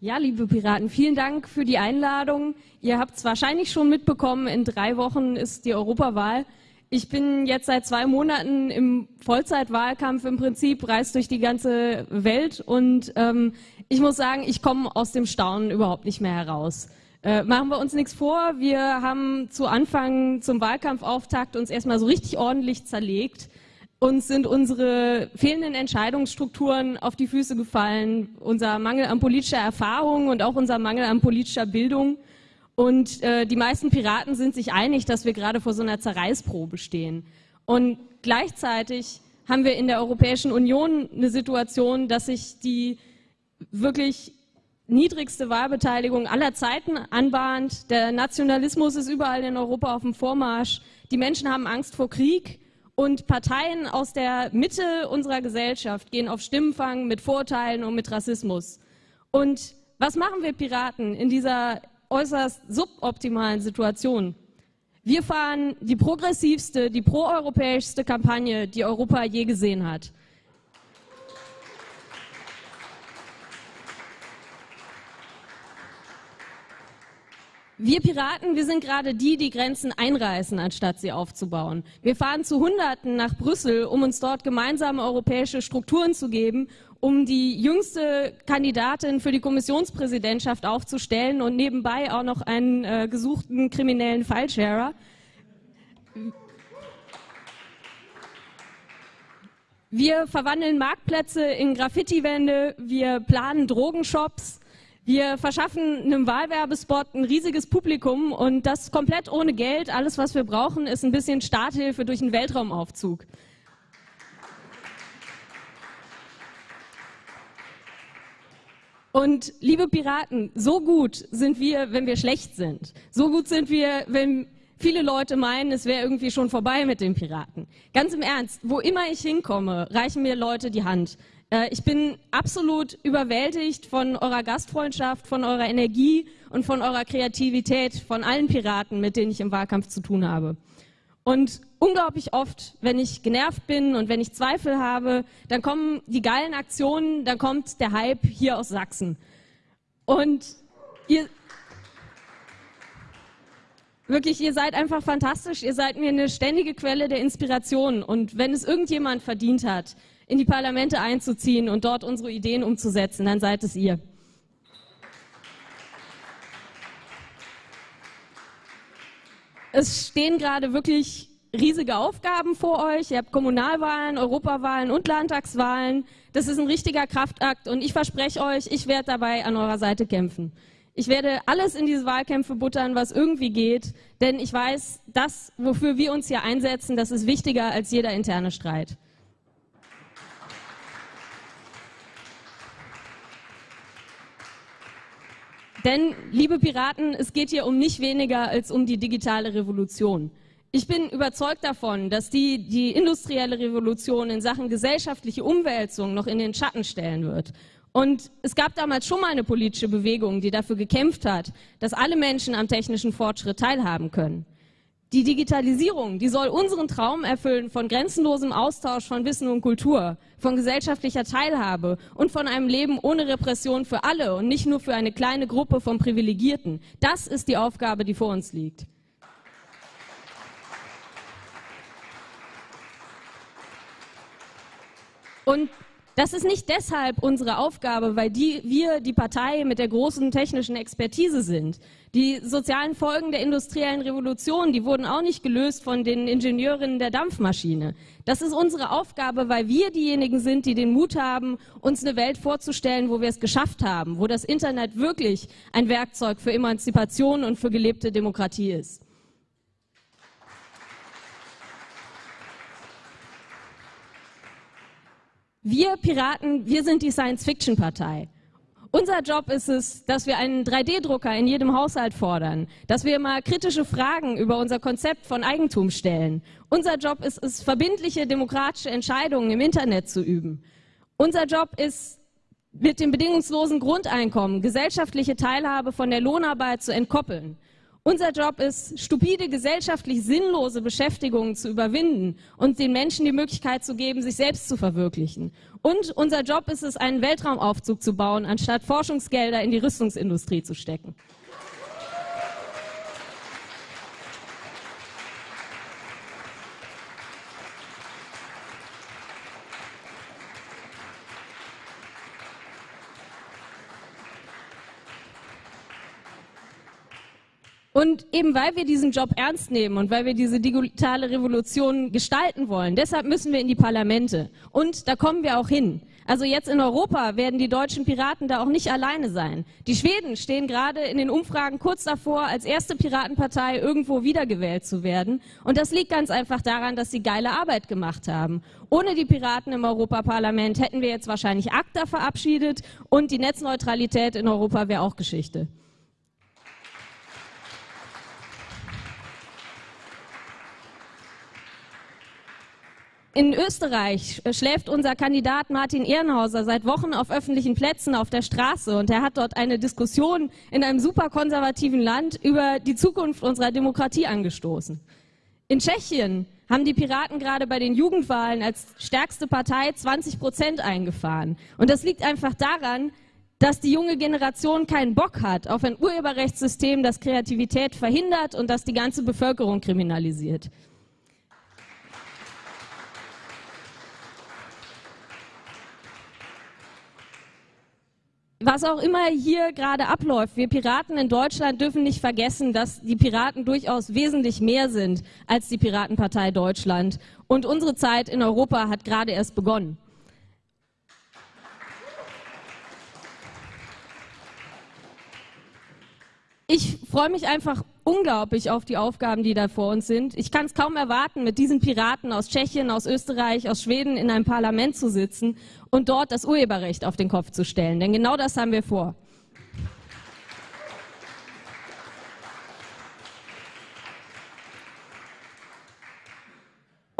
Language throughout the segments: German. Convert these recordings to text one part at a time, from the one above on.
Ja, liebe Piraten, vielen Dank für die Einladung. Ihr habt es wahrscheinlich schon mitbekommen, in drei Wochen ist die Europawahl. Ich bin jetzt seit zwei Monaten im Vollzeitwahlkampf im Prinzip, reist durch die ganze Welt und ähm, ich muss sagen, ich komme aus dem Staunen überhaupt nicht mehr heraus. Äh, machen wir uns nichts vor, wir haben zu Anfang zum Wahlkampfauftakt uns erstmal so richtig ordentlich zerlegt. Uns sind unsere fehlenden Entscheidungsstrukturen auf die Füße gefallen, unser Mangel an politischer Erfahrung und auch unser Mangel an politischer Bildung. Und äh, die meisten Piraten sind sich einig, dass wir gerade vor so einer Zerreißprobe stehen. Und gleichzeitig haben wir in der Europäischen Union eine Situation, dass sich die wirklich niedrigste Wahlbeteiligung aller Zeiten anbahnt. Der Nationalismus ist überall in Europa auf dem Vormarsch. Die Menschen haben Angst vor Krieg. Und Parteien aus der Mitte unserer Gesellschaft gehen auf Stimmenfang mit Vorteilen und mit Rassismus. Und was machen wir Piraten in dieser äußerst suboptimalen Situation? Wir fahren die progressivste, die proeuropäischste Kampagne, die Europa je gesehen hat. Wir Piraten, wir sind gerade die, die Grenzen einreißen, anstatt sie aufzubauen. Wir fahren zu Hunderten nach Brüssel, um uns dort gemeinsame europäische Strukturen zu geben, um die jüngste Kandidatin für die Kommissionspräsidentschaft aufzustellen und nebenbei auch noch einen äh, gesuchten kriminellen Filesharer. Wir verwandeln Marktplätze in Graffiti-Wände, wir planen Drogenshops, wir verschaffen einem Wahlwerbespot ein riesiges Publikum und das komplett ohne Geld. Alles, was wir brauchen, ist ein bisschen Starthilfe durch einen Weltraumaufzug. Und liebe Piraten, so gut sind wir, wenn wir schlecht sind. So gut sind wir, wenn viele Leute meinen, es wäre irgendwie schon vorbei mit den Piraten. Ganz im Ernst, wo immer ich hinkomme, reichen mir Leute die Hand. Äh, ich bin absolut überwältigt von eurer Gastfreundschaft, von eurer Energie und von eurer Kreativität, von allen Piraten, mit denen ich im Wahlkampf zu tun habe. Und unglaublich oft, wenn ich genervt bin und wenn ich Zweifel habe, dann kommen die geilen Aktionen, dann kommt der Hype hier aus Sachsen. Und ihr, wirklich, ihr seid einfach fantastisch. Ihr seid mir eine ständige Quelle der Inspiration. Und wenn es irgendjemand verdient hat, in die Parlamente einzuziehen und dort unsere Ideen umzusetzen, dann seid es ihr. Es stehen gerade wirklich riesige Aufgaben vor euch. Ihr habt Kommunalwahlen, Europawahlen und Landtagswahlen. Das ist ein richtiger Kraftakt und ich verspreche euch, ich werde dabei an eurer Seite kämpfen. Ich werde alles in diese Wahlkämpfe buttern, was irgendwie geht, denn ich weiß, das, wofür wir uns hier einsetzen, das ist wichtiger als jeder interne Streit. Denn, liebe Piraten, es geht hier um nicht weniger als um die digitale Revolution. Ich bin überzeugt davon, dass die die industrielle Revolution in Sachen gesellschaftliche Umwälzung noch in den Schatten stellen wird. Und es gab damals schon mal eine politische Bewegung, die dafür gekämpft hat, dass alle Menschen am technischen Fortschritt teilhaben können. Die Digitalisierung, die soll unseren Traum erfüllen von grenzenlosem Austausch von Wissen und Kultur, von gesellschaftlicher Teilhabe und von einem Leben ohne Repression für alle und nicht nur für eine kleine Gruppe von Privilegierten. Das ist die Aufgabe, die vor uns liegt. Und das ist nicht deshalb unsere Aufgabe, weil die, wir die Partei mit der großen technischen Expertise sind. Die sozialen Folgen der industriellen Revolution, die wurden auch nicht gelöst von den Ingenieurinnen der Dampfmaschine. Das ist unsere Aufgabe, weil wir diejenigen sind, die den Mut haben, uns eine Welt vorzustellen, wo wir es geschafft haben, wo das Internet wirklich ein Werkzeug für Emanzipation und für gelebte Demokratie ist. Wir Piraten, wir sind die Science-Fiction-Partei. Unser Job ist es, dass wir einen 3D-Drucker in jedem Haushalt fordern, dass wir mal kritische Fragen über unser Konzept von Eigentum stellen. Unser Job ist es, verbindliche demokratische Entscheidungen im Internet zu üben. Unser Job ist, mit dem bedingungslosen Grundeinkommen gesellschaftliche Teilhabe von der Lohnarbeit zu entkoppeln. Unser Job ist, stupide, gesellschaftlich sinnlose Beschäftigungen zu überwinden und den Menschen die Möglichkeit zu geben, sich selbst zu verwirklichen. Und unser Job ist es, einen Weltraumaufzug zu bauen, anstatt Forschungsgelder in die Rüstungsindustrie zu stecken. Und eben weil wir diesen Job ernst nehmen und weil wir diese digitale Revolution gestalten wollen, deshalb müssen wir in die Parlamente. Und da kommen wir auch hin. Also jetzt in Europa werden die deutschen Piraten da auch nicht alleine sein. Die Schweden stehen gerade in den Umfragen kurz davor, als erste Piratenpartei irgendwo wiedergewählt zu werden. Und das liegt ganz einfach daran, dass sie geile Arbeit gemacht haben. Ohne die Piraten im Europaparlament hätten wir jetzt wahrscheinlich ACTA verabschiedet und die Netzneutralität in Europa wäre auch Geschichte. In Österreich schläft unser Kandidat Martin Ehrenhauser seit Wochen auf öffentlichen Plätzen auf der Straße und er hat dort eine Diskussion in einem superkonservativen Land über die Zukunft unserer Demokratie angestoßen. In Tschechien haben die Piraten gerade bei den Jugendwahlen als stärkste Partei 20 Prozent eingefahren. Und das liegt einfach daran, dass die junge Generation keinen Bock hat auf ein Urheberrechtssystem, das Kreativität verhindert und das die ganze Bevölkerung kriminalisiert. Was auch immer hier gerade abläuft, wir Piraten in Deutschland dürfen nicht vergessen, dass die Piraten durchaus wesentlich mehr sind als die Piratenpartei Deutschland. Und unsere Zeit in Europa hat gerade erst begonnen. Ich freue mich einfach unglaublich auf die Aufgaben, die da vor uns sind. Ich kann es kaum erwarten, mit diesen Piraten aus Tschechien, aus Österreich, aus Schweden in einem Parlament zu sitzen und dort das Urheberrecht auf den Kopf zu stellen. Denn genau das haben wir vor.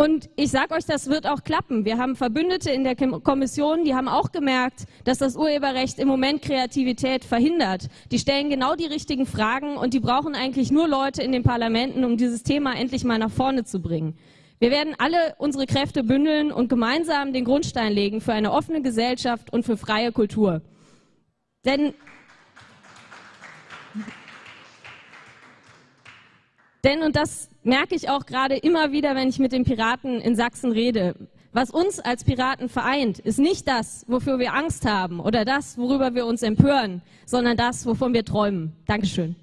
Und ich sage euch, das wird auch klappen. Wir haben Verbündete in der Kommission, die haben auch gemerkt, dass das Urheberrecht im Moment Kreativität verhindert. Die stellen genau die richtigen Fragen und die brauchen eigentlich nur Leute in den Parlamenten, um dieses Thema endlich mal nach vorne zu bringen. Wir werden alle unsere Kräfte bündeln und gemeinsam den Grundstein legen für eine offene Gesellschaft und für freie Kultur. Denn Denn, und das merke ich auch gerade immer wieder, wenn ich mit den Piraten in Sachsen rede, was uns als Piraten vereint, ist nicht das, wofür wir Angst haben oder das, worüber wir uns empören, sondern das, wovon wir träumen. Dankeschön.